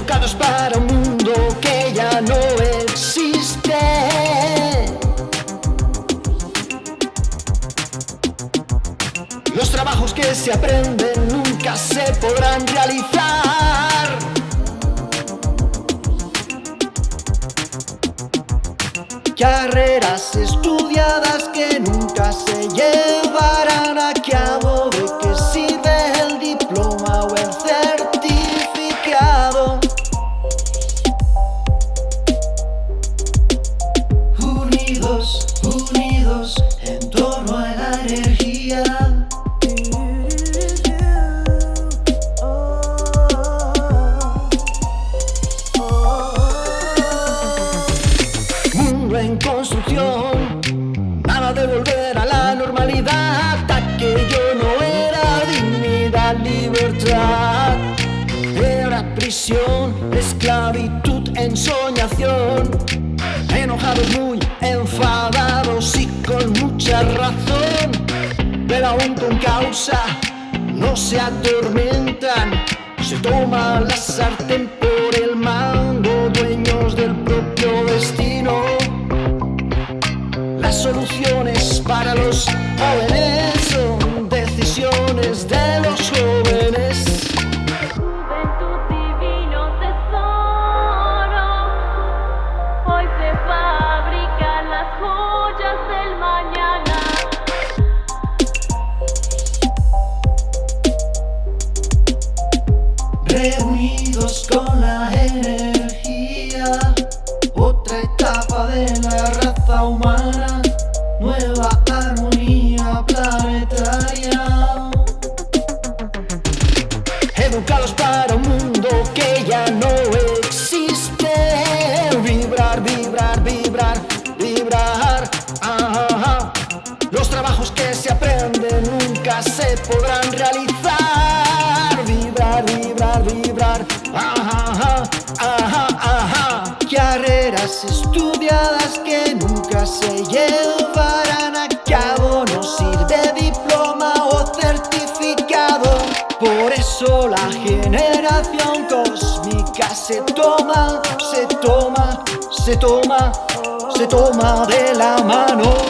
educados para un mundo que ya no existe. Los trabajos que se aprenden nunca se podrán realizar. Carreras estudiadas que nunca se llevan. Mundo en construcción, nada de volver a la normalidad. Aquello no era dignidad, libertad. Era prisión, esclavitud, ensoñación. Enojados, muy enfadados y con mucha razón. Causa, no se atormentan. Se toma la sartén por el mando, dueños del propio destino. Las soluciones para los jóvenes son decisiones de Reunidos con la energía, otra etapa de la raza humana, nueva armonía planetaria. Educados para un mundo que ya no existe. Vibrar, vibrar, vibrar, vibrar. Ajá, ajá. Los trabajos que se aprenden nunca se podrán realizar. Carreras estudiadas que nunca se llevarán a cabo. No sirve diploma o certificado. Por eso la generación cósmica se toma, se toma, se toma, se toma de la mano.